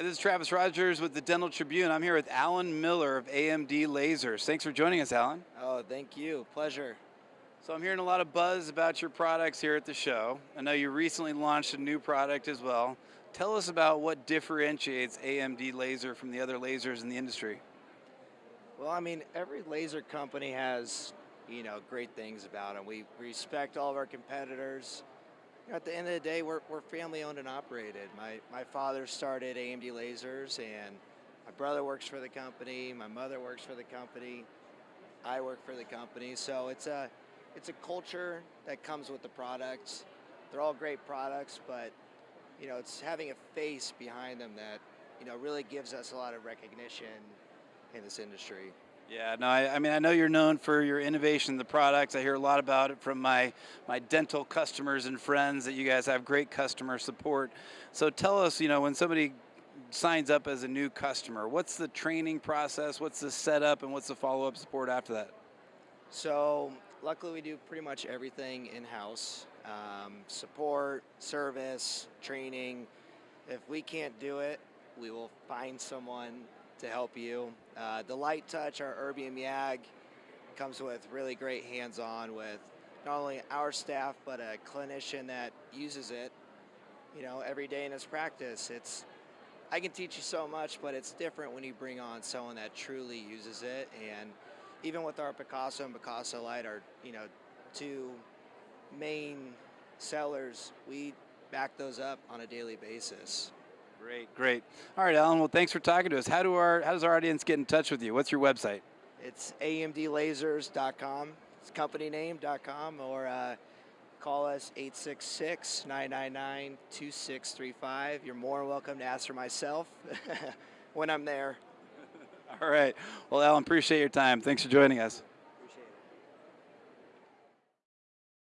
Hi, this is Travis Rogers with the Dental Tribune. I'm here with Alan Miller of AMD Lasers. Thanks for joining us, Alan. Oh, thank you. Pleasure. So I'm hearing a lot of buzz about your products here at the show. I know you recently launched a new product as well. Tell us about what differentiates AMD Laser from the other lasers in the industry. Well, I mean, every laser company has, you know, great things about them. We respect all of our competitors. At the end of the day, we're, we're family owned and operated. My, my father started AMD Lasers, and my brother works for the company. My mother works for the company. I work for the company. So it's a, it's a culture that comes with the products. They're all great products, but you know, it's having a face behind them that you know really gives us a lot of recognition in this industry. Yeah, no, I, I, mean, I know you're known for your innovation in the products. I hear a lot about it from my, my dental customers and friends that you guys have great customer support. So tell us, you know, when somebody signs up as a new customer, what's the training process, what's the setup, and what's the follow-up support after that? So luckily we do pretty much everything in-house. Um, support, service, training. If we can't do it, we will find someone to help you. Uh, the LiteTouch, our Erbium YAG, comes with really great hands-on with not only our staff, but a clinician that uses it, you know, every day in his practice. It's, I can teach you so much, but it's different when you bring on someone that truly uses it. And even with our Picasso and Picasso Lite, our, you know, two main sellers, we back those up on a daily basis. Great, great. All right, Alan. Well, thanks for talking to us. How do our how does our audience get in touch with you? What's your website? It's amdlasers.com. It's company name.com or uh, call us 866-999-2635. You're more welcome to ask for myself when I'm there. All right. Well, Alan, appreciate your time. Thanks for joining us.